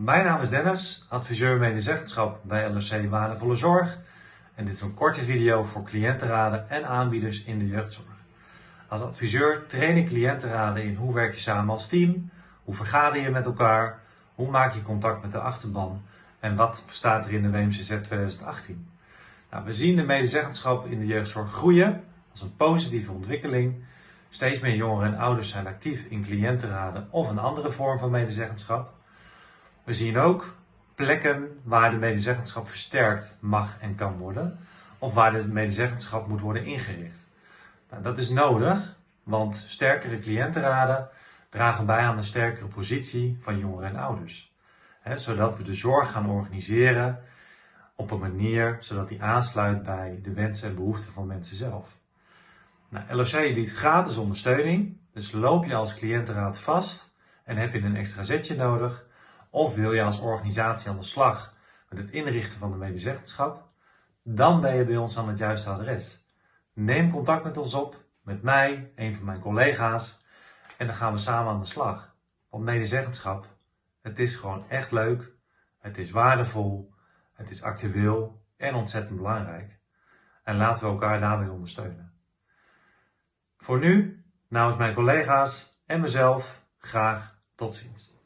Mijn naam is Dennis, adviseur medezeggenschap bij LRC Waardevolle Zorg. En dit is een korte video voor cliëntenraden en aanbieders in de jeugdzorg. Als adviseur train ik cliëntenraden in hoe werk je samen als team, hoe vergader je met elkaar, hoe maak je contact met de achterban en wat staat er in de WMCZ 2018. Nou, we zien de medezeggenschap in de jeugdzorg groeien als een positieve ontwikkeling. Steeds meer jongeren en ouders zijn actief in cliëntenraden of een andere vorm van medezeggenschap. We zien ook plekken waar de medezeggenschap versterkt mag en kan worden, of waar de medezeggenschap moet worden ingericht. Nou, dat is nodig, want sterkere cliëntenraden dragen bij aan een sterkere positie van jongeren en ouders. zodat we de zorg gaan organiseren op een manier zodat die aansluit bij de wensen en behoeften van mensen zelf. Nou, LOC biedt gratis ondersteuning, dus loop je als cliëntenraad vast en heb je een extra zetje nodig, of wil je als organisatie aan de slag met het inrichten van de medezeggenschap, dan ben je bij ons aan het juiste adres. Neem contact met ons op, met mij, een van mijn collega's, en dan gaan we samen aan de slag. Want medezeggenschap, het is gewoon echt leuk, het is waardevol, het is actueel en ontzettend belangrijk. En laten we elkaar daarbij ondersteunen. Voor nu, namens mijn collega's en mezelf, graag tot ziens.